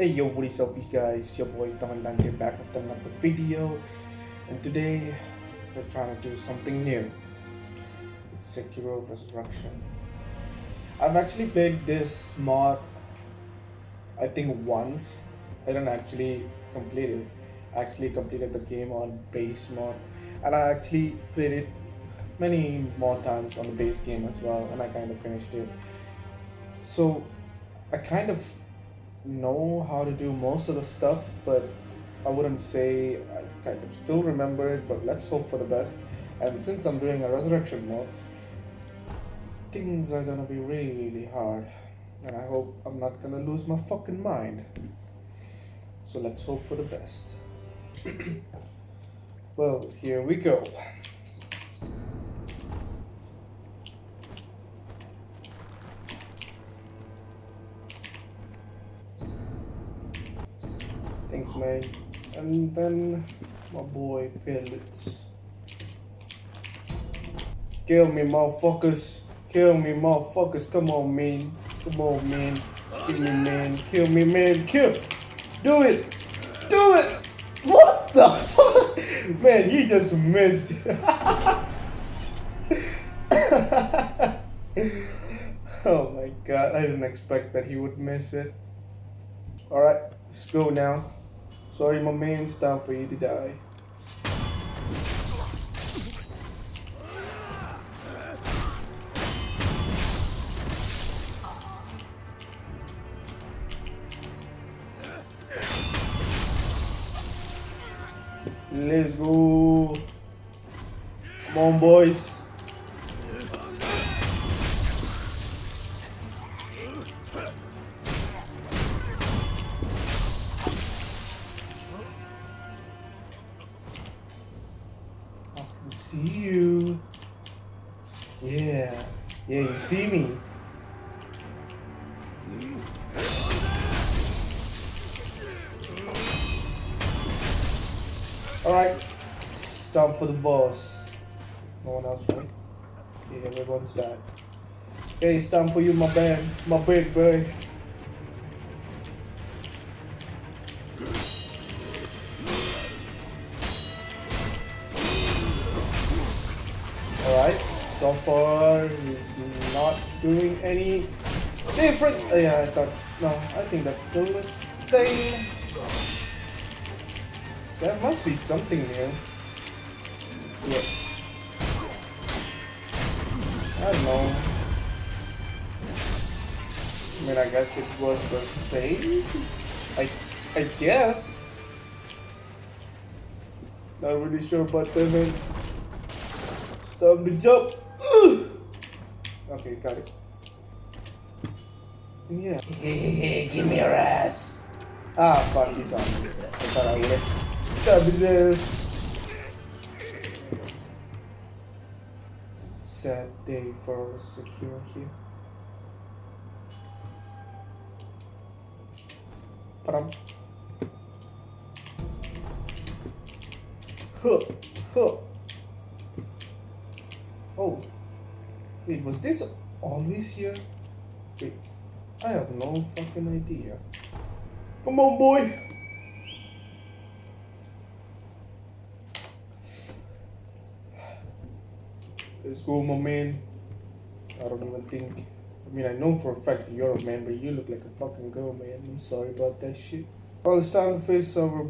Hey yo, what is up you guys? Your boy Commandante back with another video and today we're trying to do something new. It's Sekiro Resurrection. I've actually played this mod I think once. I don't actually complete it. I actually completed the game on base mod and I actually played it many more times on the base game as well and I kind of finished it. So I kind of know how to do most of the stuff, but I wouldn't say I kind of still remember it, but let's hope for the best. And since I'm doing a resurrection mode, things are gonna be really hard. And I hope I'm not gonna lose my fucking mind. So let's hope for the best. well, here we go. Thanks, man. And then my boy Pellets. Kill me, motherfuckers. Kill me, motherfuckers. Come on, man. Come on, man. Kill me, man. Kill me, man. Kill. Do it. Do it. What the fuck? Man, he just missed. oh my god, I didn't expect that he would miss it. Alright, let's go now. Sorry, my man, it's time for you to die. Let's go. Come on, boys. You. Yeah. Yeah, you see me. Alright. Time for the boss. No one else, right? Yeah, everyone's died. Okay, it's time for you, my band, my big boy. So far he's not doing any different. uh, yeah, I thought, no, I think that's still the same. There must be something new. Yeah. I don't know. I mean, I guess it was the same. I, I guess. Not really sure about that, man. Stop the jump. okay, got it. Yeah. Hey, give me your ass. Ah, fuck, he's on. I thought I would have. Stab his ass. Sad day for secure here. Padam. Huh. Huh. Oh. Wait, was this always here? Wait. I have no fucking idea. Come on, boy. Let's go, my man. I don't even think. I mean, I know for a fact you're a man, but you look like a fucking girl, man. I'm sorry about that shit. Well, it's time to face our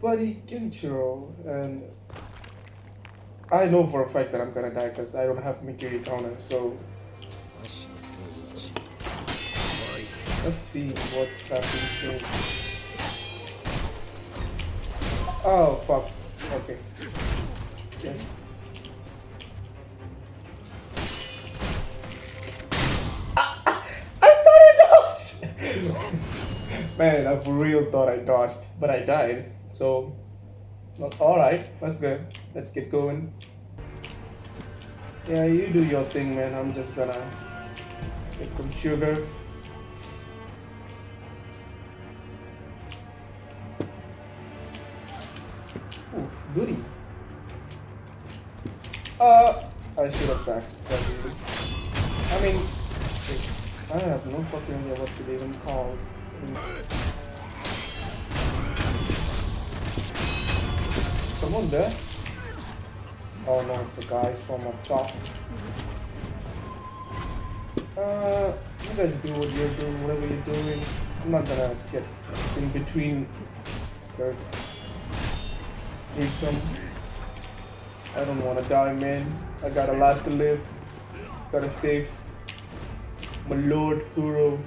buddy Genichiro, and I know for a fact that I'm gonna die because I don't have Mikiri Tona, so let's see what's happening soon. Oh, fuck. Okay. Yes. I thought I dodged! Man, I for real thought I dodged, but I died. So, alright, that's good. Let's get going. Yeah, you do your thing, man. I'm just gonna get some sugar. Ooh, goody. Uh, I should have backstabbed I mean, I have no fucking idea what's it even called. Someone there? Oh no, it's the guys from up top. Uh, you guys do what you're doing, whatever you're doing. I'm not gonna get in between your threesome. I don't wanna die, man. I got a lot to live. Gotta save my lord Kuro.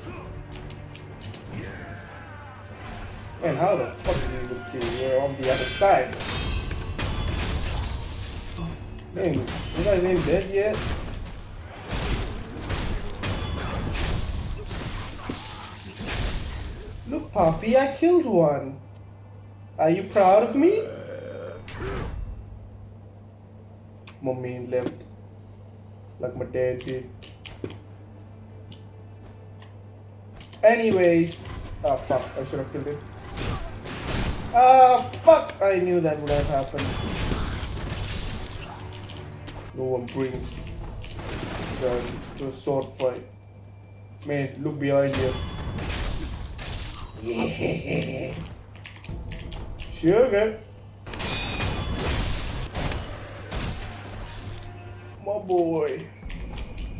Man, how the fuck did you even see? We're on the other side. Man, you guys ain't dead yet? Look, Poppy, I killed one. Are you proud of me? My main left. Like my dad did. Anyways. Oh fuck, I should have killed him. Ah fuck! I knew that would have happened. No one brings to a sword fight. Man, look behind you. Yeah. Sugar. My boy.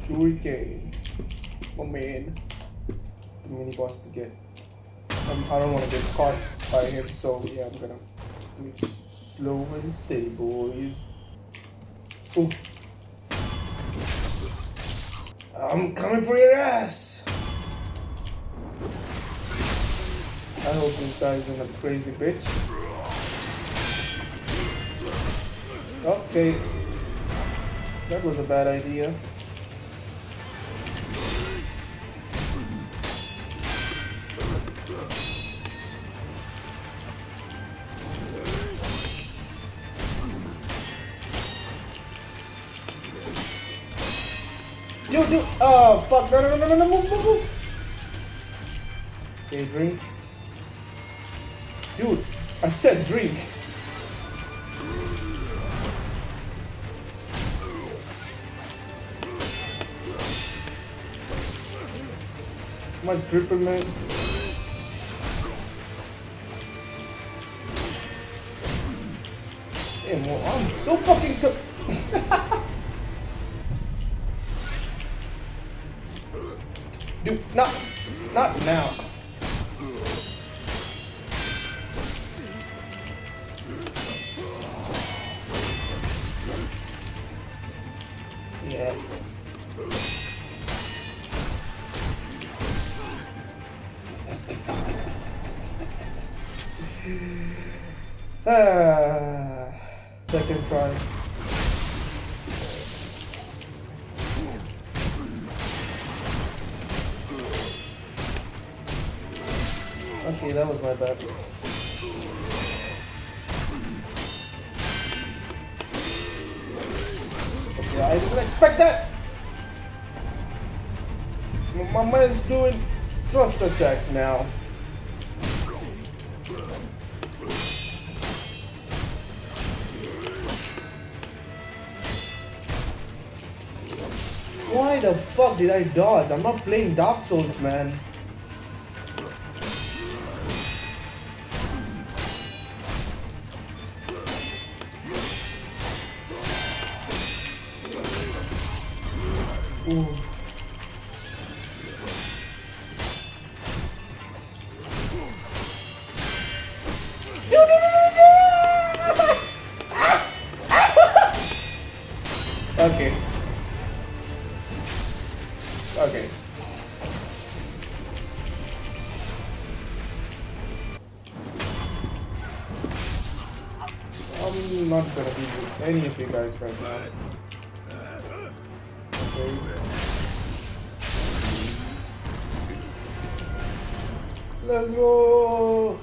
Shuriken. My man. The mini boss to get. Um, I don't want to get caught by him, so yeah, I'm gonna slow and steady, boys. I'm coming for your ass. I hope this guy isn't a crazy bitch. Okay. That was a bad idea. Yo, dude. Oh, fuck. No, no, no, no, no, move, move, move. Okay, drink. Dude, I said drink. My dripping man. Damn, well, I'm so fucking. Not now. Yeah. Ah, second try. That was my bad. Okay, I didn't expect that. My- My man's doing thrust attacks now. Why the fuck did I dodge? I'm not playing Dark Souls, man. Okay. Okay. I'm not gonna be with any of you guys right now. Okay. Let's go!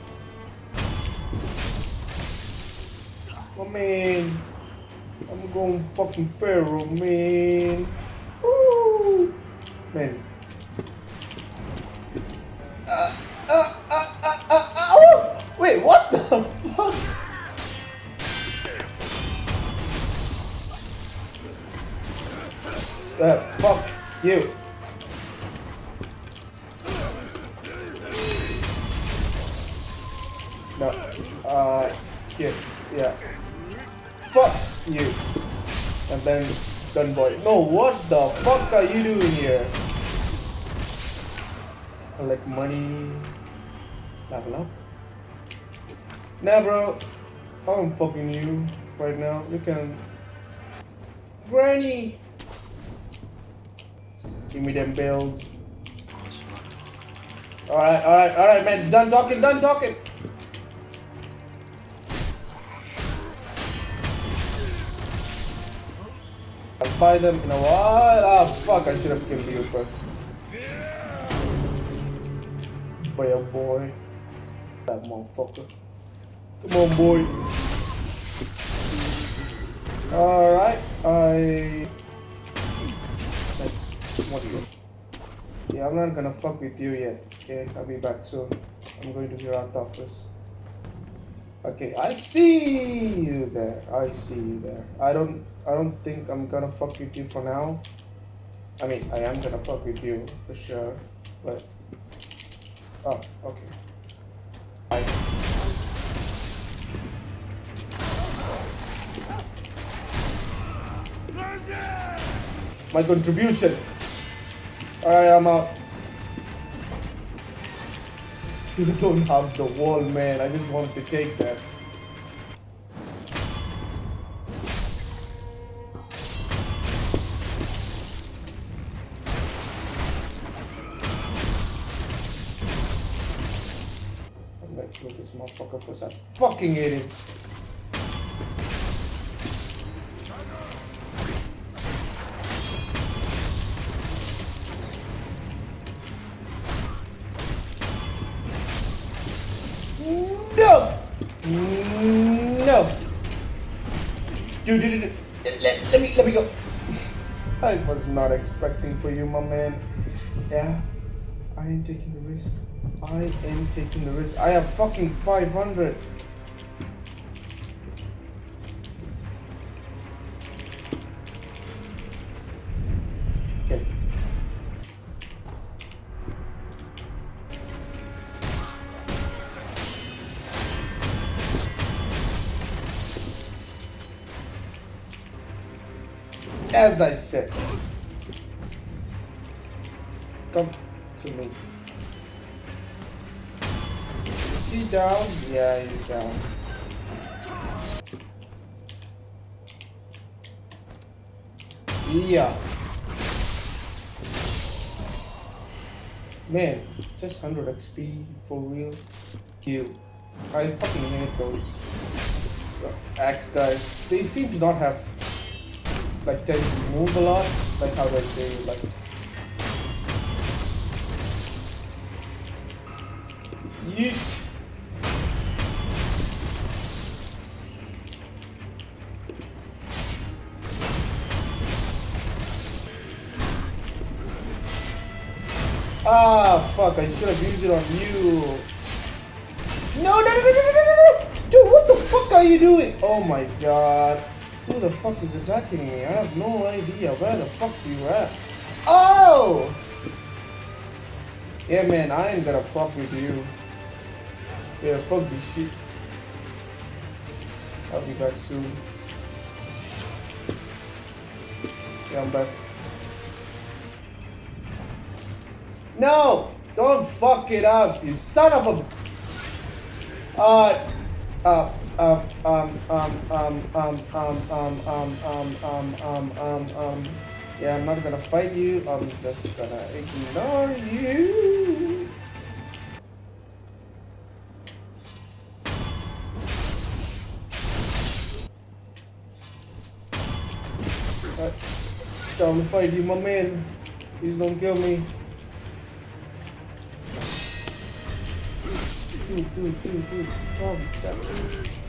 Come man. I'm going fucking Pharaoh, man. Woo! Man. Uh, uh, uh, uh, uh, uh, oh! Wait, what the fuck? Uh, fuck you. No. Uh, here. Yeah. fuck you. And then done boy. No, what the fuck are you doing here? Collect money. Level up. Nah, bro. I'm fucking you right now. You can. Granny! Give me them bills. Alright, alright, alright, man. Done talking, done talking. I'll buy them in a while. Ah, fuck. I should have killed you first. Boy, oh boy. That motherfucker. Come on, boy. Alright, I. Let's. What you? Yeah, I'm not gonna fuck with you yet. Okay, I'll be back soon. I'm going to your office. Okay, I see you there. I see you there. I don't. I don't think I'm gonna fuck with you for now. I mean, I am gonna fuck with you for sure, but. Oh, okay. I. My contribution. Alright, I'm out. You don't have the wall, man. I just want to take that. Gonna kill this motherfucker first. I fucking hate him. No! No! Dude, dude, dude. Let, let me let me go. I was not expecting for you, my man. Yeah, I am taking the risk. I am taking the risk. I have fucking 500. As I said, come to me. Is he down? Yeah, he's down. Yeah. Man, just 100 XP for real. You. I fucking hate those axe guys. They seem to not have like to move a lot. Like how they say like Yeet. Ah, fuck, I should have used it on you. No, no, no, no, no, no, no! Dude, what the fuck are you doing? Oh my god. Who the fuck is attacking me? I have no idea. Where the fuck you at? Oh! Yeah, man, I ain't gonna fuck with you. Yeah, fuck this shit. I'll be back soon. Yeah, I'm back. No! Don't fuck it up, you son of a... Uh... Uh... Um, um, um, um, um, um, um, um, um, um, um, um, um, yeah, I'm not gonna fight you, I'm just gonna ignore you. Uh, Time to fight you, my man. Please don't kill me. Dude, dude, dude, dude, calm down.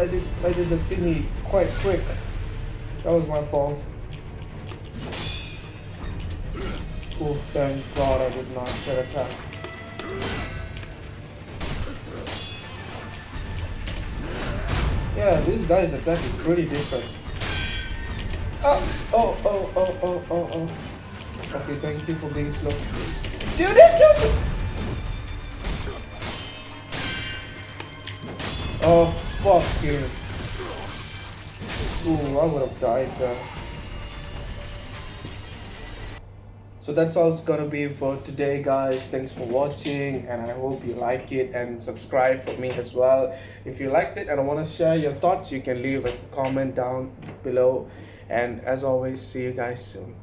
I did I did the thingy quite quick. That was my fault. Oh, thank God I did not get attacked. Yeah, this guy's attack is pretty different. Oh, oh, oh, oh, oh, oh, oh. Okay, thank you for being slow. Dude, dude. Oh, fuck you. Ooh, I would have died there. So that's all it's gonna be for today guys. Thanks for watching and I hope you like it and subscribe for me as well. If you liked it and I want to share your thoughts, you can leave a comment down below. And as always, see you guys soon.